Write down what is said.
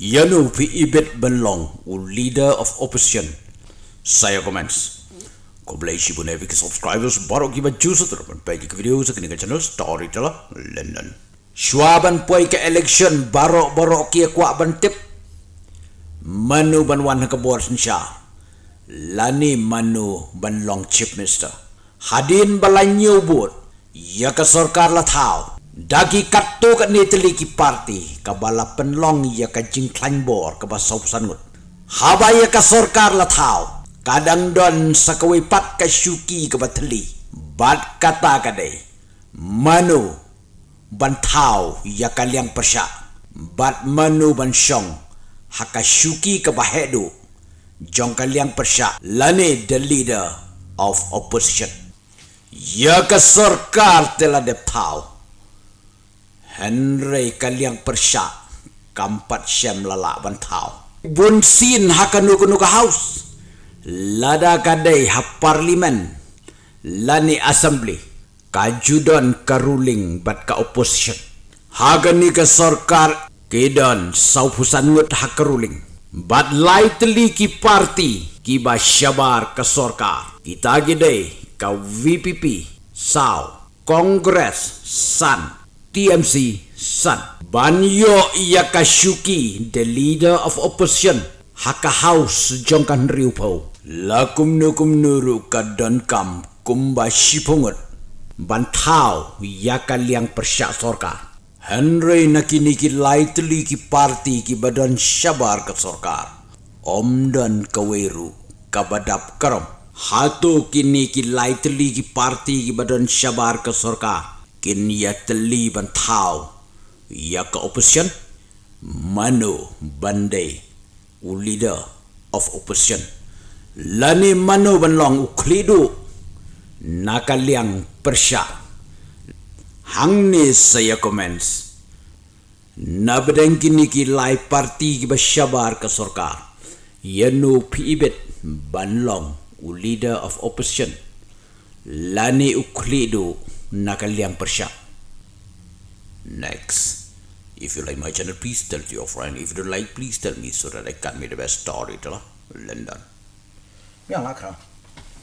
Yanu pi ibet benlong u leader of opposition. Saya comments. Kau boleh isi pun epic subscribers baru kita juice terus pagi ke video sekini ke channel Storyteller London. Shuaban poi ke election baru baru kia kuat bantip. Manu ban wan ke bor sensha. Lani manu ban long chief minister. Hadin balanyo bot. Ya ke sarkar la thao. Dagi katu kat ni teli ki parti ka bala penlong ya ka jing klan bor ka ba sau sangut. Haba ya ka sarkar la thao. Kadang don sakawi pat ka syuki ka ba teli. Bat kata ka dei. Manu ban thao ya ka liang persya. Bat manu ban syong haka syuki ka ba hedu. Jong ka liang persya. Lani the leader of opposition. Ya ka sarkar telah dep thao. Henry kaliang persya kampat syam lala bantau. Bun sin hakanu kunu ka house. Lada kadai ha parlimen. Lani assembly. Kajudon ka ruling bat ka opposition. Hagani ka sarkar kedon saupusan ngut ha ka ruling. Bat lightly ki party ki ba syabar ka sarkar. Kita gede ka VPP, SAW, Congress, SAN, TMC San. Banyo iya kasyuki the leader of opposition haka house jongkan riupo. Lakum nukum nuru kadan kam kumba shipungut. Bantau iya liang persyak sorka. Henry nakini ki lightly ki party ki badan syabar ke sorkar. Om dan kaweru kabadap karom. Hatu kini ki lightly ki party ki badan syabar ke sorkar kin ya teli ban thao ya ka opposition? Mano bandai u leader of opposition. Lani mano ban long u klidu nakaliang persya hang ni saya comments. Na bedeng kini ki lai parti ki basyabar ka sarkar yanu pibet banlong u leader of opposition. Lani uklidu nakaliang persyak. Next, if you like my channel, please tell to your friend. If you don't like, please tell me so that I can make the best storyteller. London. Yang kerana.